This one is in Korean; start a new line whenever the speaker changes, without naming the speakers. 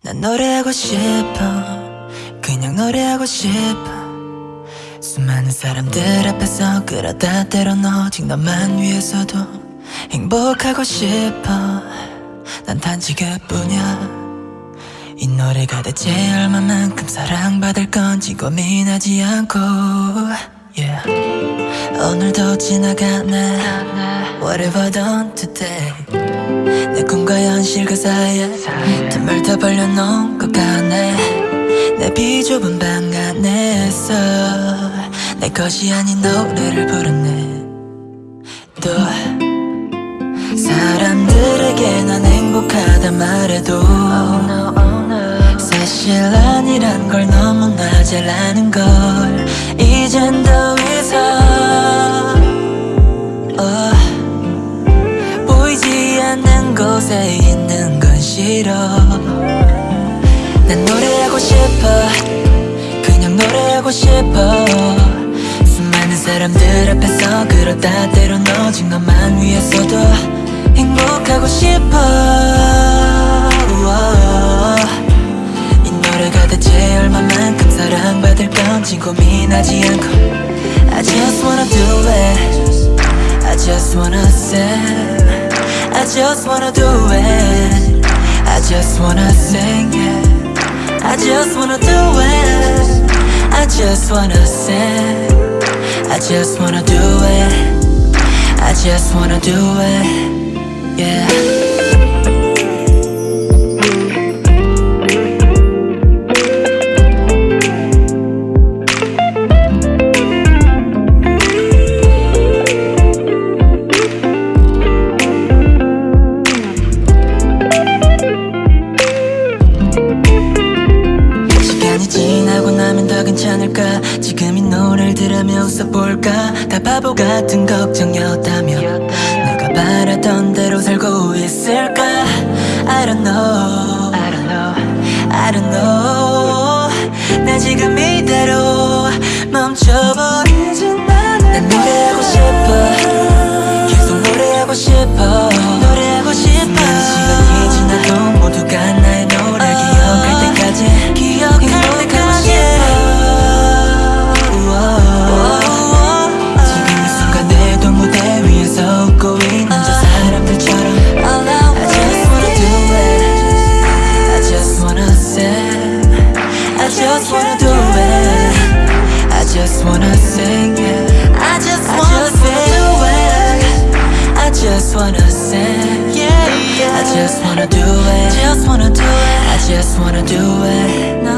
난 노래하고 싶어. 그냥 노래하고 싶어. 수많은 사람들 앞에서 그러다 때론 오직 너만 위해서도 행복하고 싶어. 난 단지 그뿐이야. 이 노래가 대체 얼마만큼 사랑받을 건지 고민하지 않고. Yeah. 오늘도 지나가네. Whatever done today 내 꿈과 현실 그 사이에 틈을 다 벌려놓은 것 같네. 내 비좁은 방 안에서 내 것이 아닌 노래를 부르네. 또 사람들에게 난 행복하다 말해도 사실 아니란 걸 너무나 잘 아는 걸 이젠 더 이상 싫어. 난 노래하고 싶어. 그냥 노래하고 싶어. 수많은 사람들 앞에서 그러다 때론 오직 너만 위해서도 행복하고 싶어. 이 노래가 대체 얼마만큼 사랑받을 건지 고민하지 않고. I just wanna do it. I just wanna sing. I just wanna do it I just wanna sing it. I just wanna do it. I just wanna sing. I just wanna do it. I just wanna do it. Yeah 괜찮을까? 지금 이 노래를 들으며 웃어볼까? 다 바보 같은 걱정이었다면 내가 바라던 대로 살고 있을까? I don't know. I don't know. I don't know. 나 지금 이대로 멈춰버리진 않을 난 노래하고 싶어. 계속 노래하고 싶어 I just wanna do it. Just wanna do it. I just wanna do it. No.